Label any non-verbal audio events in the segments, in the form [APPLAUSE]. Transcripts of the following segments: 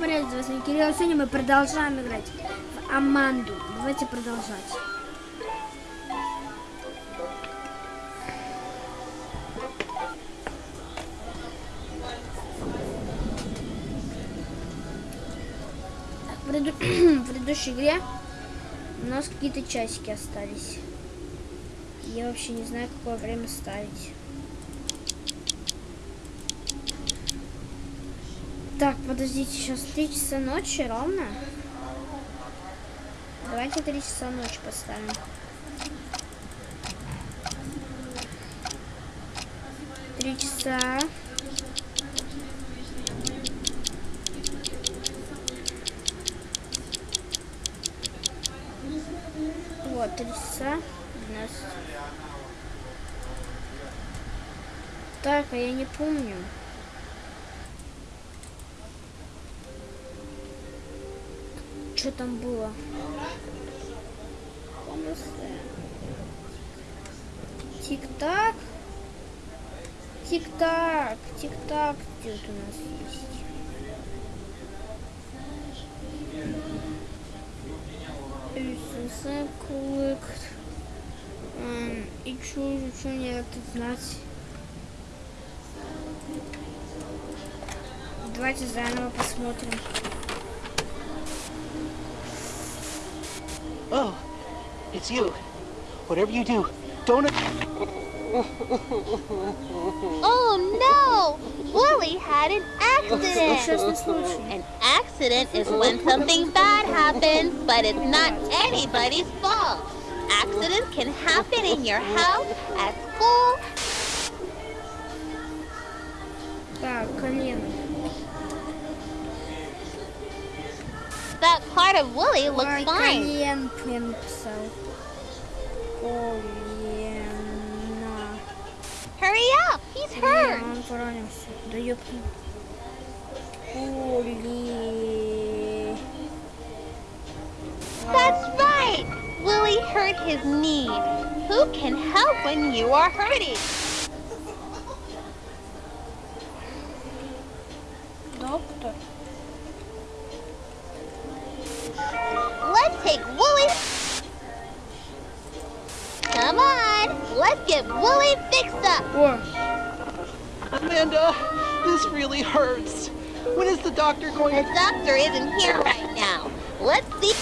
привет, с вами Кирилл. Сегодня мы продолжаем играть в Аманду. Давайте продолжать. В преду- [CLEARS THROAT] в предыдущей игре у нас какие-то часики остались. Я вообще не знаю, какое время ставить. Так, подождите, сейчас 3 часа ночи ровно. Давайте 3 часа ночи поставим. Три часа. Вот, три часа. У нас. Так, а я не помню. Что там было? Тик-так. Тик-так. Тик-так. Где у нас есть? Collect. Эм, И что, что мне это знать? Давайте заново посмотрим. Oh, it's you. Whatever you do, don't. Oh no! Willie had an accident! Несчастный случай. An accident is when something bad happens, but it's not anybody's fault. Accidents can happen in your house, at school. Так, колено. that part of Wooly looks or fine. Korean pimp, so. Oh, Korean. Uh, Hurry up! He's hurt! Do you Wooly. That's right! Willy hurt his knee. Who can help when you are hurting? Doctor. let's get Willie fixed up. О, Amanda, this really hurts. When is the doctor going The to... doctor isn't here right now. Let's see.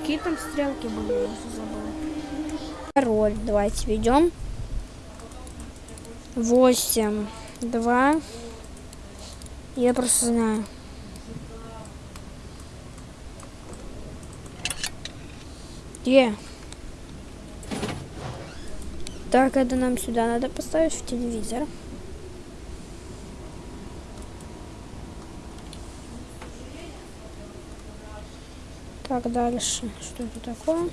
какие там стрелки были, я уже забыла. Пароль, давайте введем. Восемь, два. Я просто знаю. Где? Так, это нам сюда надо поставить в телевизор. Так, дальше. Что это такое?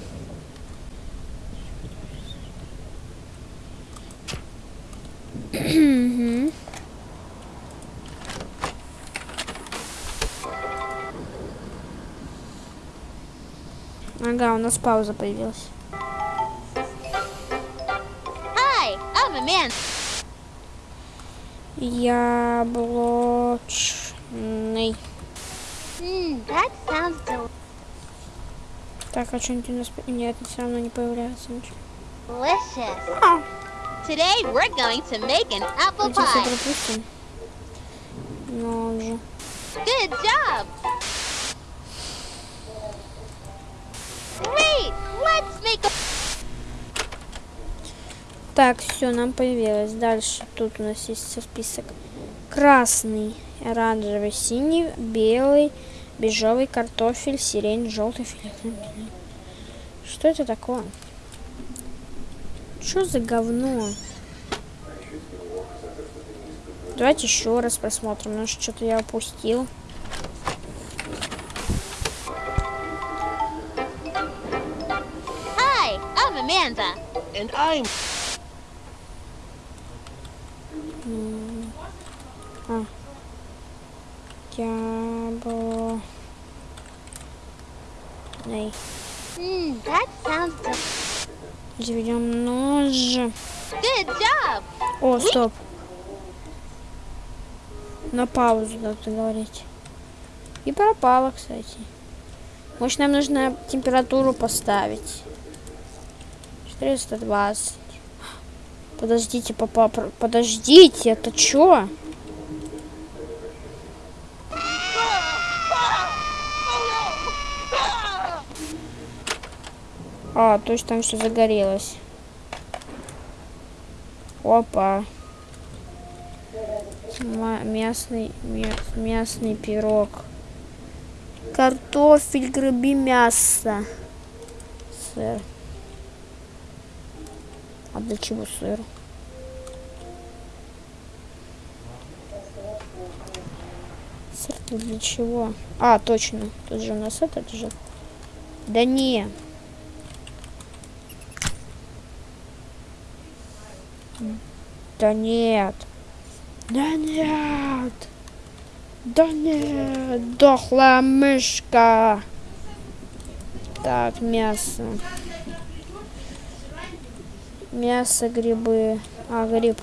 Ага, у нас пауза появилась. Hi, I'm. Яблочный. Hmm, that sounds del- Так, а что-нибудь у нас... Нет, все равно не появляется ничего. delicious. А, Today we're going to make an apple pie. пропустим. Ну, он же. Good job. Great. Let's make a Так, все, нам появилось. Дальше тут у нас есть список. Красный, оранжевый, синий, белый, бежевый, картофель, сирень, желтый, фиолетовый. Что это такое? Что за говно? Давайте еще раз посмотрим, потому что что-то я упустил. And I'm... А. Ябло. Эй, Hmm, that sounds good. заведем нож. Good job. О, стоп. На паузу надо говорить. И пропала, кстати. Может, нам нужно температуру поставить. 420. Подождите, папа, подождите, это чё? А, то есть там все загорелось. Опа. Мясный, мя- мясный пирог. Картофель, грибы, мясо. Сыр. А для чего сыр? Сыр для чего? А, точно. Тут же у нас этот же. Да не. Да нет. Да нет. Да нет. Дохлая мышка. Так, мясо. Мясо, грибы. А, гриб.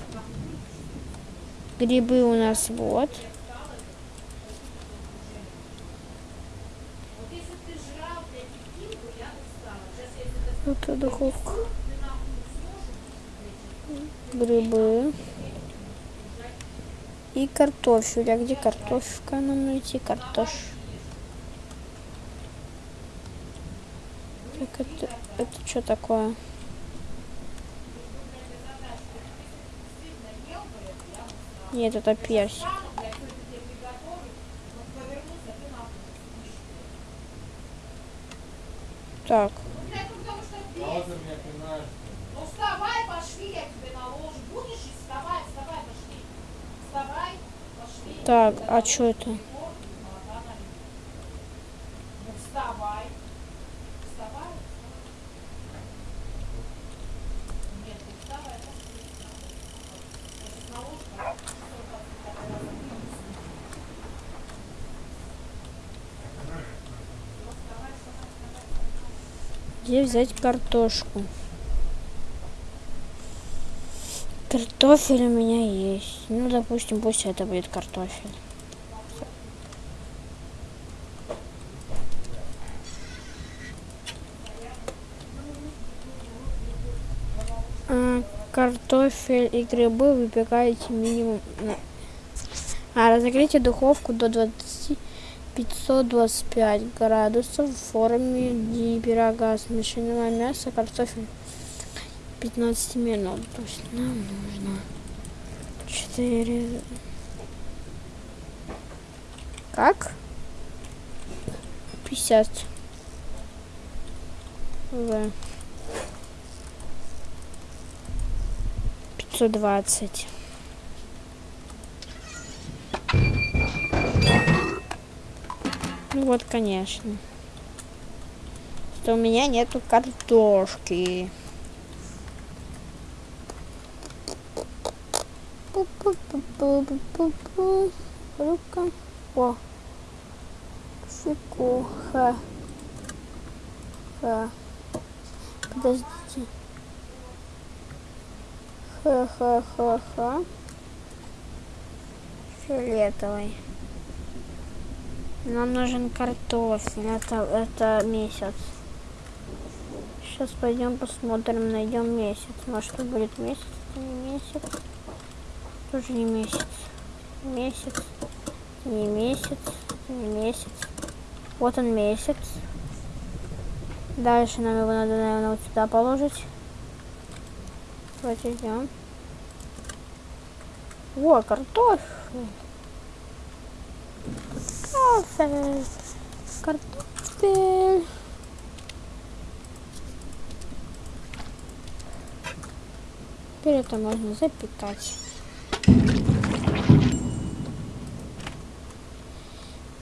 Грибы у нас вот. Это духовка. Грибы. И картофель. А где картошка нам найти? Картош. Так, это, это что такое? Нет, это персик. Так, Ну вставай, пошли, я тебе наложу. Будешь и вставай, вставай, пошли. Вставай, пошли. так, а что это? Ну вставай. Вставай. Нет, ты вставай, пошли. Я сейчас наложу. Где взять картошку? Картофель у меня есть. Ну, допустим, пусть это будет картофель. А, картофель и грибы выпекаете минимум... А, разогрейте духовку до 20 525 градусов в форме ди- пирога смешанного мяса, картофель 15 минут. То есть нам нужно 4... Как? 50. В. 520. Ну вот, конечно. Что у меня нету картошки. Пу-пу-пу-пу-пу-пу. Рука. О. Фику. Ха. Ха. Подождите. Ха-ха-ха-ха. Фиолетовый. Нам нужен картофель. Это, это месяц. Сейчас пойдем посмотрим, найдем месяц. Может, это будет месяц, это не месяц. Тоже не месяц. Месяц. Не месяц. Не месяц. Вот он месяц. Дальше нам его надо, наверное, вот сюда положить. Давайте ждем. О, картофель. Картофель. Картофель. Теперь это можно запекать.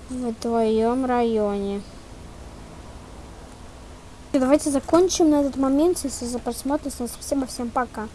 В твоем районе. Давайте закончим на этот момент. Если за просмотр, всем спасибо, всем пока.